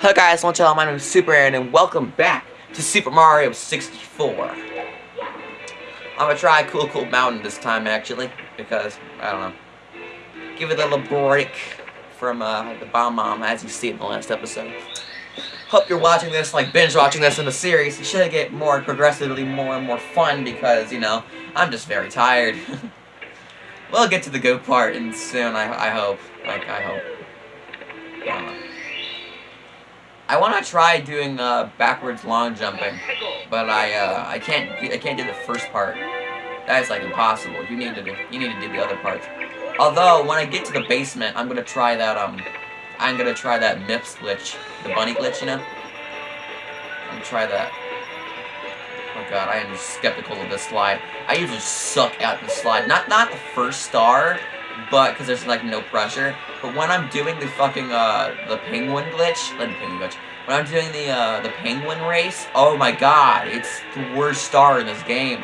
Hey guys, want y'all, my name is Super Aaron, and welcome back to Super Mario 64. I'm gonna try Cool Cool Mountain this time, actually, because, I don't know, give it a little break from uh, the Bomb Mom, as you see in the last episode. Hope you're watching this, like binge watching this in the series. You should get more progressively more and more fun because, you know, I'm just very tired. we'll get to the good part and soon, I, I hope. Like, I hope. I. I want to try doing uh, backwards long jumping, but I uh, I can't I can't do the first part. That's like impossible. You need to do you need to do the other parts. Although when I get to the basement, I'm gonna try that um I'm gonna try that Mips glitch, the bunny glitch, you know. I'm gonna try that. Oh god, I am skeptical of this slide. I usually suck at the slide. Not not the first star, but because there's like no pressure. But when I'm doing the fucking uh the penguin glitch, the penguin glitch, when I'm doing the uh the penguin race, oh my god, it's the worst star in this game.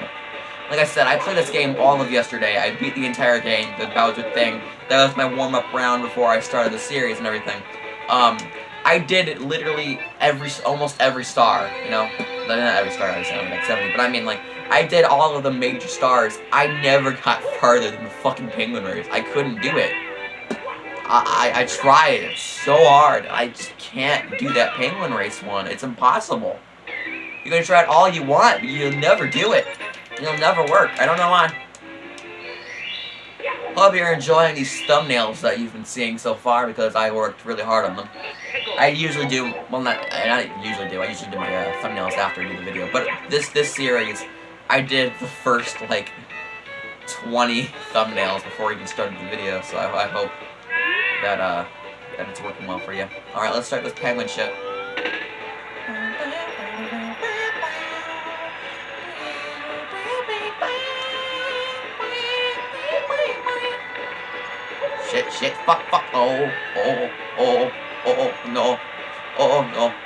Like I said, I played this game all of yesterday. I beat the entire game, the Bowser thing. That was my warm-up round before I started the series and everything. Um, I did literally every, almost every star, you know? Not every star, I sound like 70, but I mean, like, I did all of the major stars. I never got farther than the fucking penguin race. I couldn't do it. I, I, I tried so hard. I just can't do that penguin race one. It's impossible. You can try it all you want, but you'll never do it. It'll never work. I don't know why. Hope you're enjoying these thumbnails that you've been seeing so far because I worked really hard on them. I usually do, well not, I usually do, I usually do my uh, thumbnails after I do the video, but this, this series, I did the first, like, 20 thumbnails before we even started the video, so I, I hope that, uh, that it's working well for you. Alright, let's start this penguin shit. Shit, shit, fuck, fuck, oh, oh, oh, oh, no, oh, no.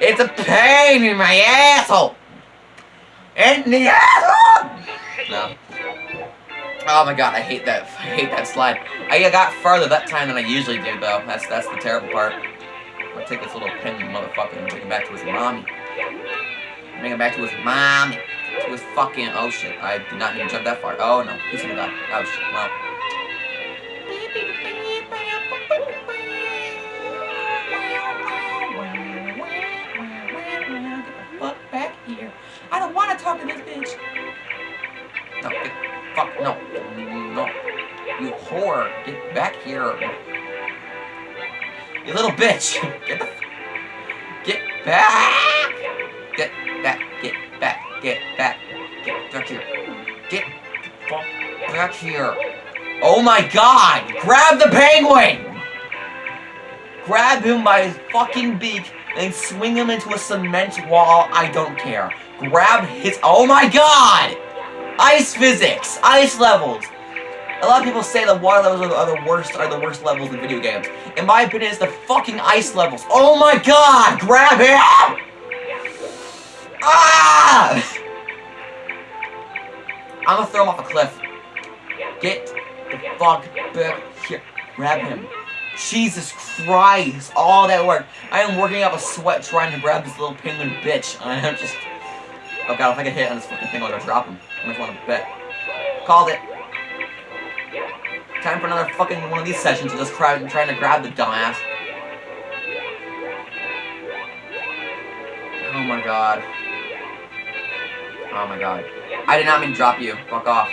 It's a pain in my asshole. In the asshole. No. Oh my god, I hate that. I hate that slide. I got farther that time than I usually do, though. That's that's the terrible part. I'll take this little penguin motherfucker and bring him back to his mommy. Bring him back to his mommy. To his fucking. Oh shit! I did not even jump that far. Oh no, he's gonna die. Oh shit! Well. You whore, get back here. You little bitch. Get the, get back. Get back, get back, get back, get back here. Get back here. Oh my god, grab the penguin. Grab him by his fucking beak and swing him into a cement wall. I don't care. Grab his- Oh my god! Ice physics! Ice levels! A lot of people say the water levels are the, are the worst are the worst levels in video games. In my opinion, it's the fucking ice levels. Oh my god! Grab him! Ah! I'm gonna throw him off a cliff. Get the fuck back here. Grab him. Jesus Christ, all that work. I am working up a sweat trying to grab this little penguin bitch. I am just... Oh god, if I get hit on this fucking thing, I'm gonna drop him. I'm just want to bet. Called it. Time for another fucking one of these sessions of just trying to grab the dumbass. Oh my god. Oh my god. I did not mean to drop you. Fuck off.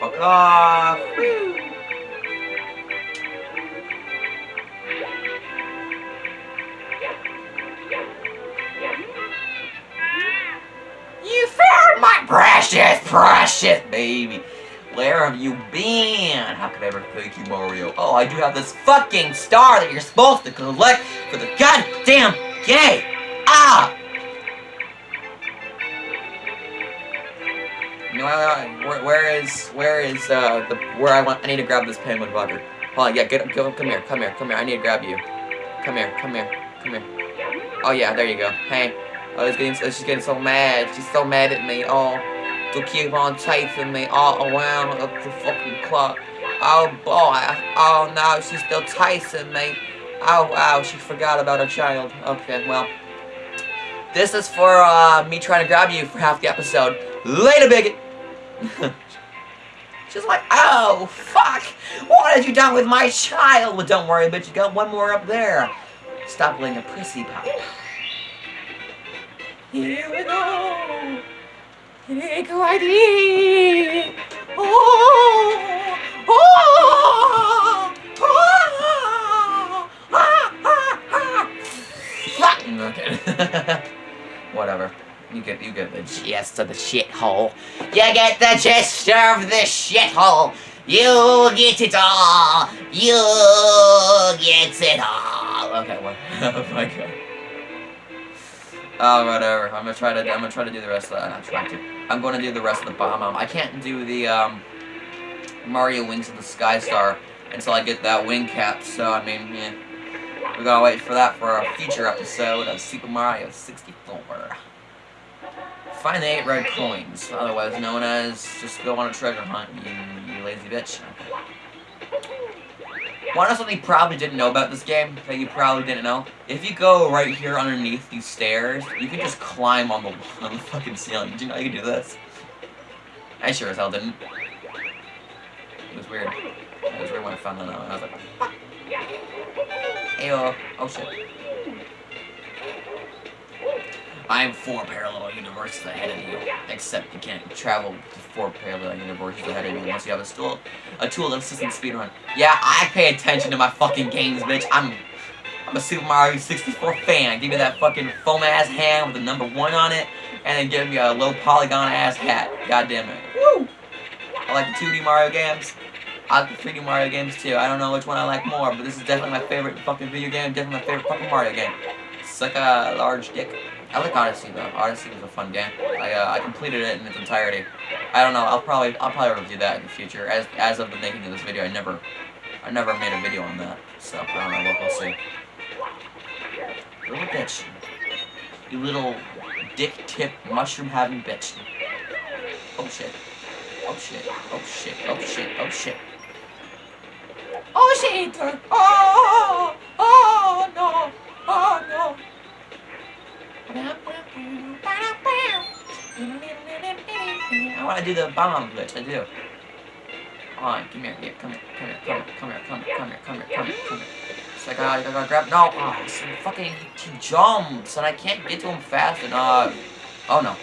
Fuck off. You found my precious, precious baby. Where have you been? How could I ever thank you, Mario? Oh, I do have this fucking star that you're supposed to collect for the god damn gay! Ah! Know, where, where is, where is, uh, the, where I want, I need to grab this penguin bugger. Hold on, yeah, get, go, come here, come here, come here, I need to grab you. Come here, come here, come here. Oh yeah, there you go. Hey, oh, she's getting, she's getting so mad, she's so mad at me, oh. To keep on chasing me all around the fucking clock. Oh boy, oh no, she's still chasing me. Oh wow, she forgot about her child. Okay, well. This is for uh, me trying to grab you for half the episode. Later, bigot! She's like, oh, fuck! What have you done with my child? Well, don't worry, bitch, you got one more up there. Stop being a prissy pop. Here we go! ID! Oh! Oh! Oh! Ah, ah, ah. Okay. Whatever. You get you get the gist of the shithole. You get the gist of the shithole. You get it all. You get it all. Okay, what? oh my god. Oh, whatever. I'm gonna try to. I'm gonna try to do the rest of that. I'm trying to. I'm gonna do the rest of the bomb. I can't do the um, Mario Wings of the Sky Star until I get that wing cap. So I mean, yeah. We gotta wait for that for a future episode of Super Mario 64. Find the 8 red coins, otherwise known as just go on a treasure hunt, you, you lazy bitch. Want to something you probably didn't know about this game, that you probably didn't know? If you go right here underneath these stairs, you can just climb on the, on the fucking ceiling. Did you know you can do this? I sure as hell didn't. It was weird. It was weird when I found that out. I was like, fuck. Oh shit. I am four parallel universes ahead of you. Except you can't travel to four parallel universes ahead of you unless you have a tool, a tool that assists in speedrun. Yeah, I pay attention to my fucking games, bitch. I'm, I'm a Super Mario 64 fan. Give me that fucking foam ass hand with the number one on it, and then give me a low polygon ass hat. God damn it. Woo! I like the 2D Mario games. I like the 3D Mario games too. I don't know which one I like more, but this is definitely my favorite fucking video game. Definitely my favorite fucking Mario game. It's like a large dick. I like Odyssey though. Odyssey was a fun game. I uh, I completed it in its entirety. I don't know. I'll probably I'll probably review that in the future. As as of the making of this video, I never I never made a video on that. So I don't know. We'll, we'll see. Little bitch. You little dick tip mushroom having bitch. Oh shit. Oh shit. Oh shit. Oh shit. Oh shit. Oh shit. Oh. I want to do the bomb glitch, I do. Come on, come here, here, here, come here, come here, come here, come here, come here, come here, come here, come here. So I gotta, I gotta grab, no, oh, it's fucking, he jumps, and I can't get to him fast enough. Oh no.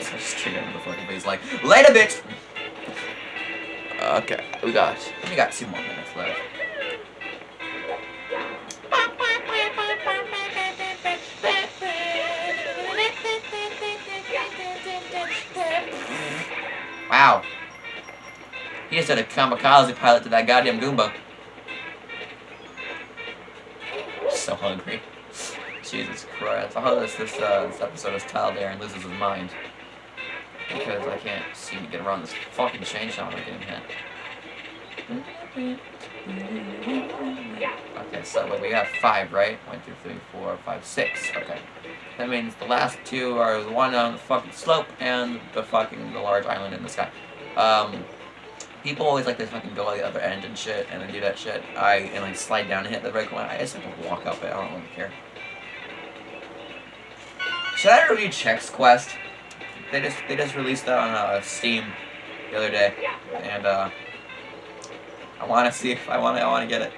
So straight into the fucking face, like, later, bitch! Okay, we got, we got two more minutes left. Wow. He just had a kamikaze pilot to that goddamn Goomba. So hungry. Jesus Christ. I hope this, this, uh, this episode is titled and loses his mind. Because I can't seem to get around this fucking chainsaw I'm getting hit. Okay, so we got five, right? One, two, three, four, five, six. Okay. That means the last two are the one on the fucking slope and the fucking the large island in the sky. Um, people always like to fucking go on the other end and shit, and then do that shit. I and like slide down and hit the red corner. I just have to walk up it. I don't really care. Should I review Chex Quest? They just they just released that on uh, Steam the other day, and uh, I want to see if I want to. I want to get it.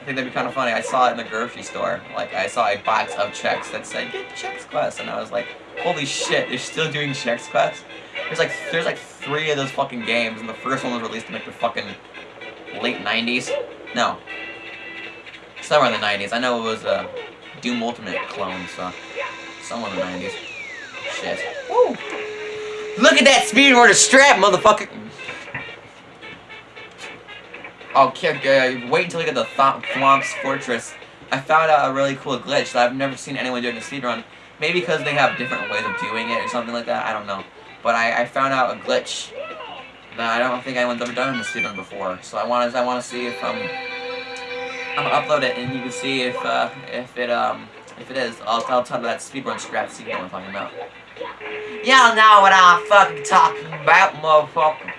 I think that'd be kind of funny. I saw it in the grocery store. Like, I saw a box of Chex that said, get Chex Quest. And I was like, holy shit, they're still doing Chex Quest? There's like, there's like three of those fucking games, and the first one was released in like the fucking late 90s. No. Somewhere in the 90s. I know it was a Doom Ultimate clone, so somewhere in the 90s. Shit. Woo! Look at that speed order strap, motherfucker! Oh, kid, uh, wait until you get the Th Thwomps Fortress. I found out a really cool glitch that I've never seen anyone do in a speedrun. Maybe because they have different ways of doing it or something like that. I don't know. But I, I found out a glitch that I don't think anyone's ever done in the speedrun before. So I want to I want to see if um I'm gonna upload it and you can see if uh, if it um if it is. I'll I'll tell that speedrun scrap what I'm talking about. Y'all know what I'm fucking talking about, motherfucker.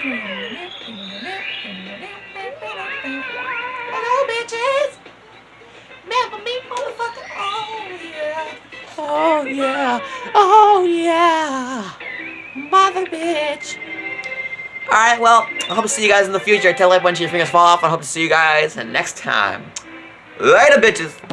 Hello, bitches. Remember me, motherfucker? Oh yeah. Oh yeah. Oh yeah. Mother bitch. Alright, well, I hope to see you guys in the future. Tell everyone your fingers fall off. I hope to see you guys next time. Later, bitches.